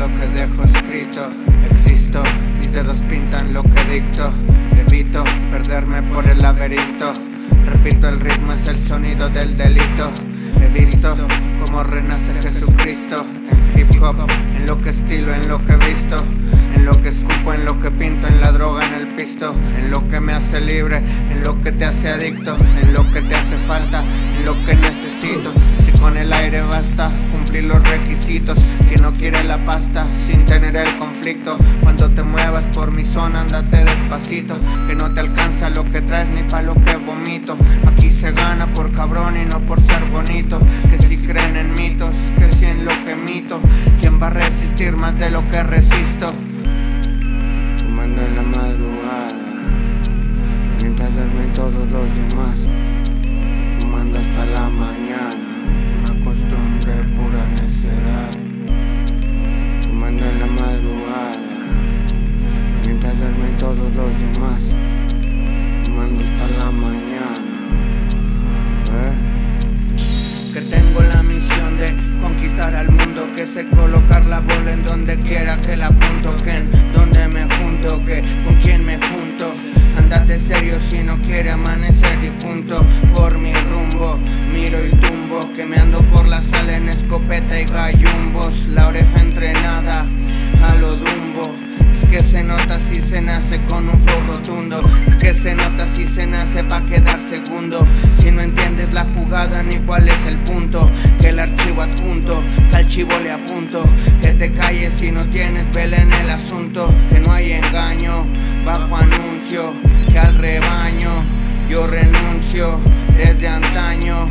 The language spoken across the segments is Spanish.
lo que dejo escrito Existo, mis dedos pintan lo que dicto Evito perderme por el laberinto Repito, el ritmo es el sonido del delito He visto cómo renace Jesucristo En hip hop, en lo que estilo, en lo que visto En lo que escupo, en lo que pinto, en la droga, en el pisto En lo que me hace libre, en lo que te hace adicto En lo que te hace falta, en lo que necesito con el aire basta cumplir los requisitos Que no quiere la pasta sin tener el conflicto. Cuando te muevas por mi zona, andate despacito Que no te alcanza lo que traes ni pa' lo que vomito. Aquí se gana por cabrón y no por ser bonito Que si creen en mitos, que si en lo que mito. ¿Quién va a resistir más de lo que resisto? Demás Fumando hasta la mañana. ¿Eh? Que tengo la misión de conquistar al mundo Que sé colocar la bola en donde quiera que la apunto Que en donde me junto, que con quién me junto. Andate serio si no quiere amanecer difunto. Por mi rumbo, miro y tumbo Que me ando por la sala en escopeta y gallumbos. La oreja entrenada a lo dumbo Es que se nota si se nace con un flow rotundo. Es que se nota si se nace pa' quedar segundo. Si no entiendes la jugada ni cuál es el punto Que el archivo adjunto, que al chivo le apunto. Que te calles si no tienes vela en el asunto. Que no hay engaño bajo anuncio Que al rebaño yo renuncio Desde antaño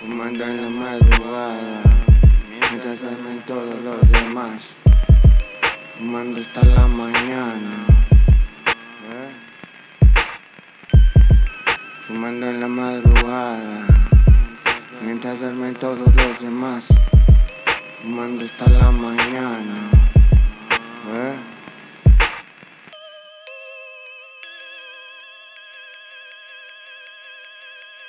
Fumando en la madrugada Mientras duermen todos los demás. Fumando hasta la mañana ¿Eh? Fumando en la madrugada Mientras duermen todos los demás. Fumando hasta la mañana